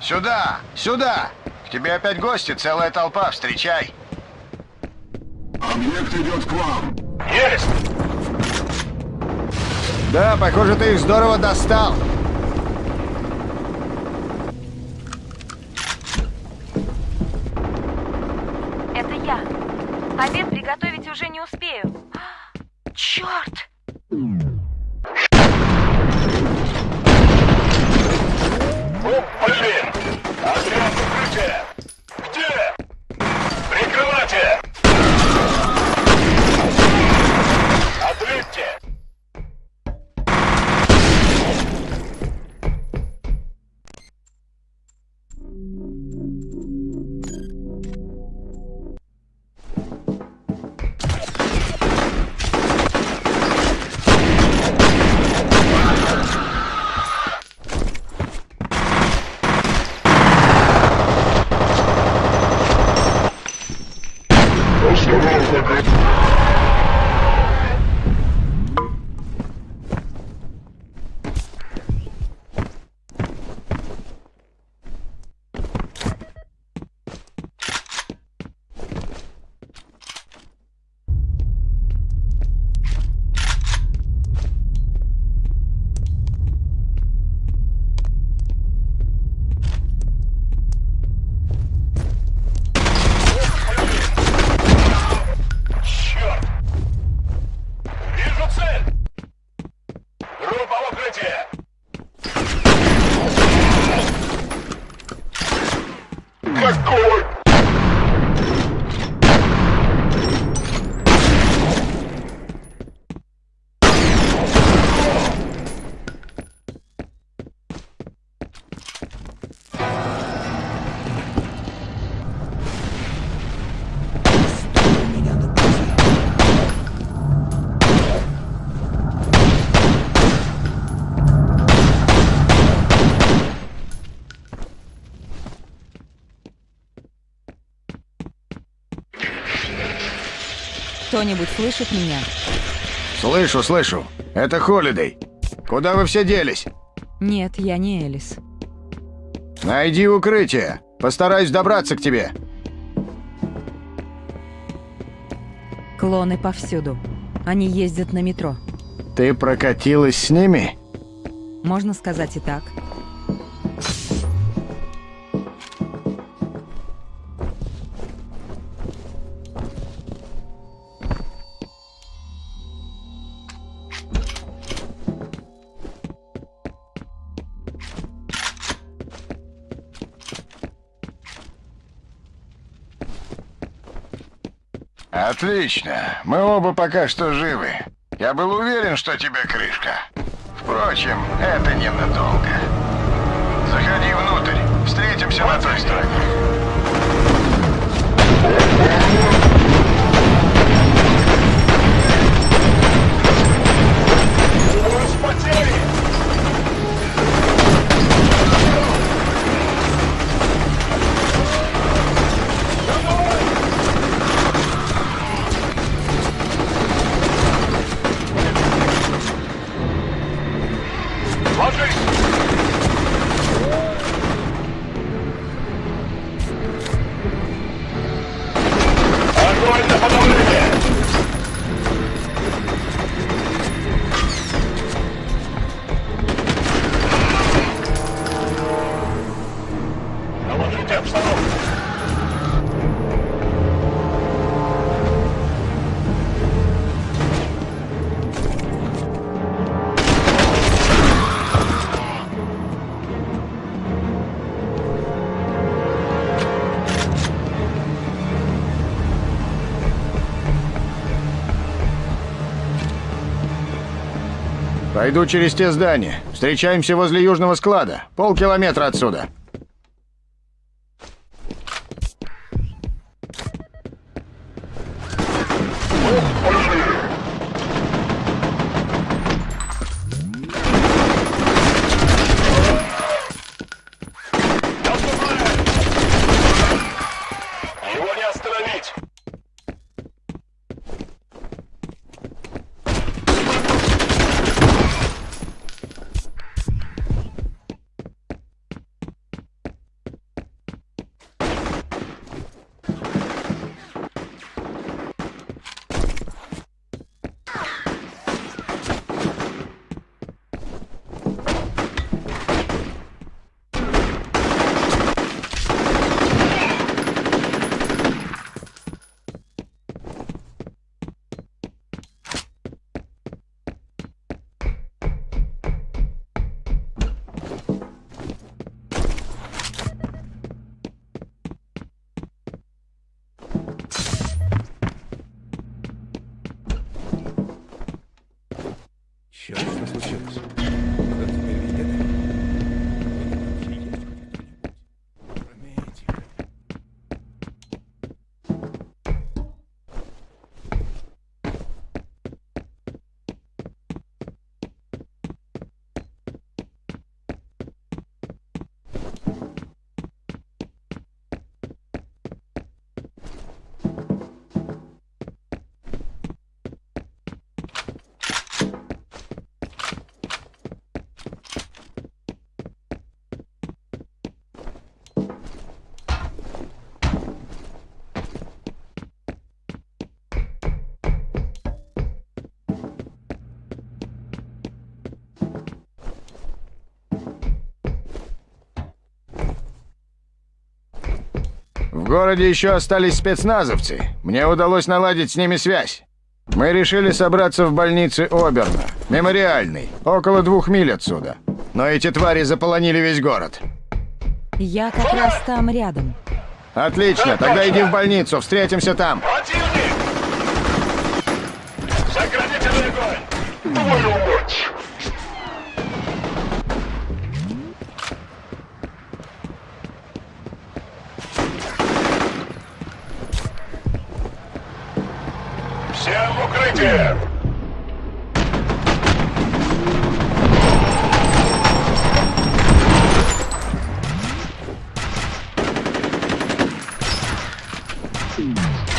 Сюда! Сюда! К тебе опять гости, целая толпа, встречай! Объект идет к вам. Есть! Да, похоже, ты их здорово достал. Это я. Обед приготовить уже не успею. Черт! Оп, блин! Отряд укрытия! Какого? Кто-нибудь слышит меня? Слышу, слышу. Это Холидей. Куда вы все делись? Нет, я не Элис. Найди укрытие. Постараюсь добраться к тебе. Клоны повсюду. Они ездят на метро. Ты прокатилась с ними? Можно сказать и так. Отлично. Мы оба пока что живы. Я был уверен, что тебе крышка. Впрочем, это ненадолго. Заходи внутрь. Встретимся на той стороне. У Пойду через те здания. Встречаемся возле южного склада. Полкилометра отсюда. Городе еще остались спецназовцы. Мне удалось наладить с ними связь. Мы решили собраться в больнице Оберна, мемориальный, около двух миль отсюда. Но эти твари заполонили весь город. Я как раз там рядом. Отлично, тогда иди в больницу, встретимся там. Противник! Огонь! Música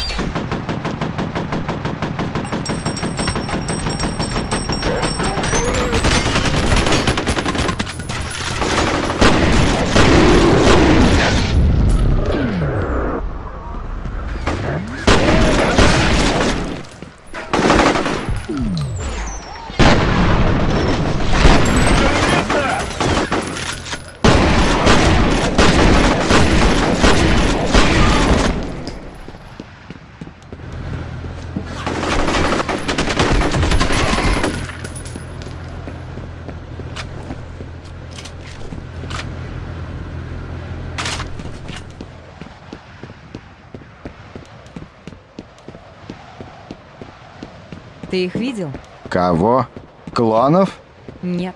Ты их видел? Кого? Клонов? Нет.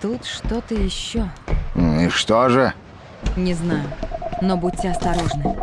Тут что-то еще. И что же? Не знаю. Но будьте осторожны.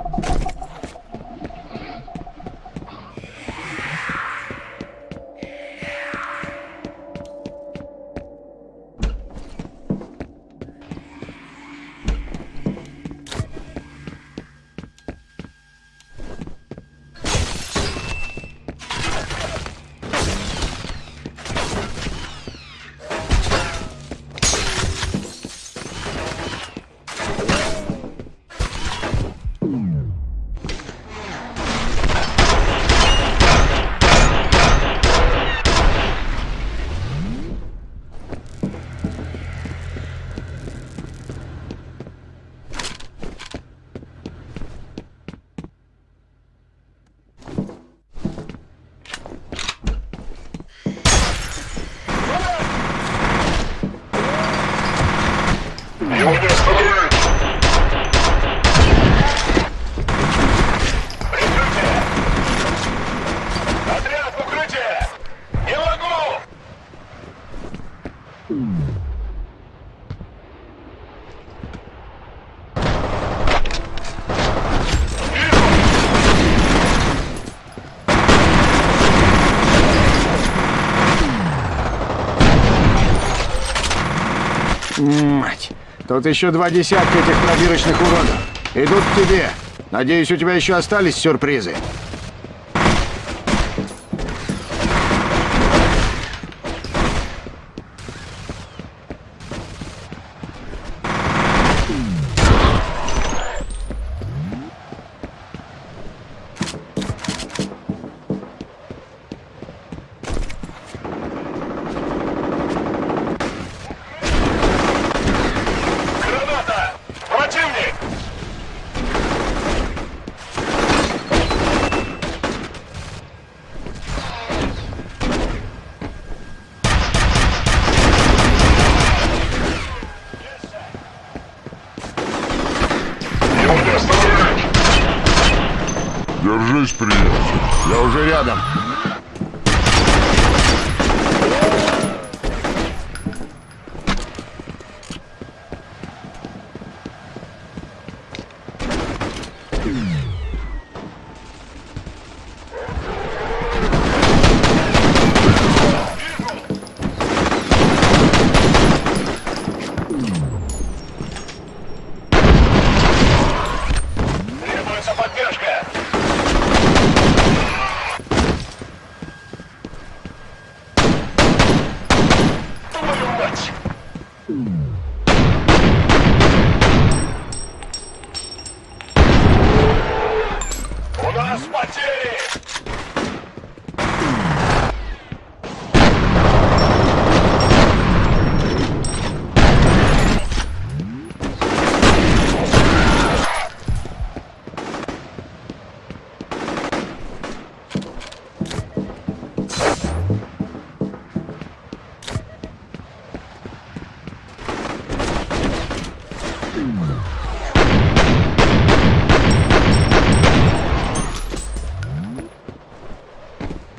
Его не остановить! Прикрытие! Отряд в укрытие! Не могу! Мать! Тут еще два десятка этих пробирочных уродов. Идут к тебе. Надеюсь, у тебя еще остались сюрпризы. Держись, приятель. Я уже рядом.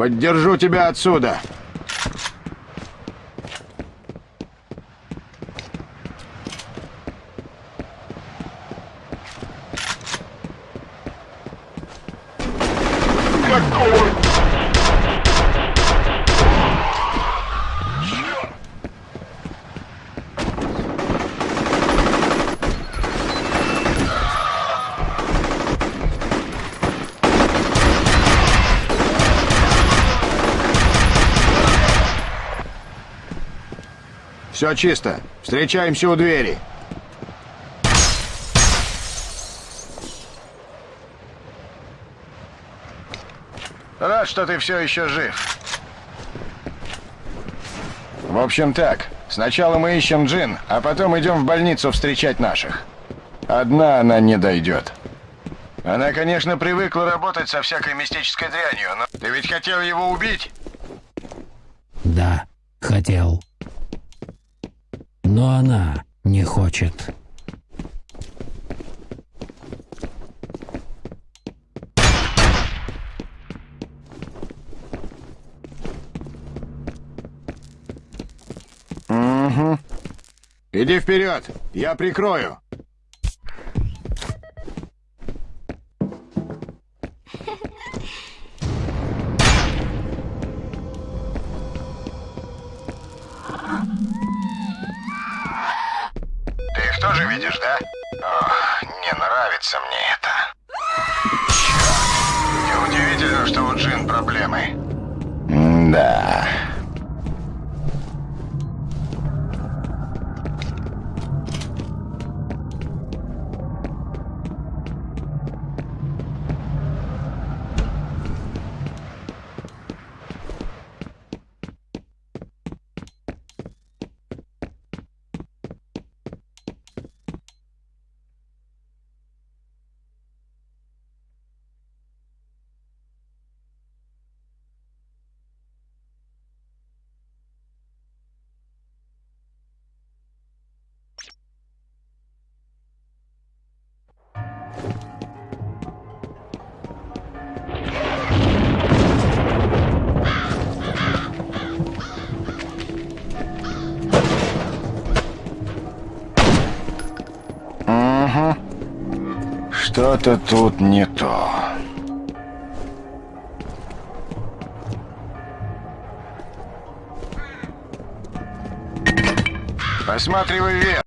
Поддержу тебя отсюда. Какого? Все чисто. Встречаемся у двери. Рад, что ты все еще жив. В общем так, сначала мы ищем Джин, а потом идем в больницу встречать наших. Одна она не дойдет. Она, конечно, привыкла работать со всякой мистической дрянью, но ты ведь хотел его убить? Да, хотел. Но она не хочет. Угу. Иди вперед, я прикрою. Видишь, да? Ох, не нравится мне это. Черт. Неудивительно, что у Джин проблемы. Да. Что-то тут не то. Посматривай вверх.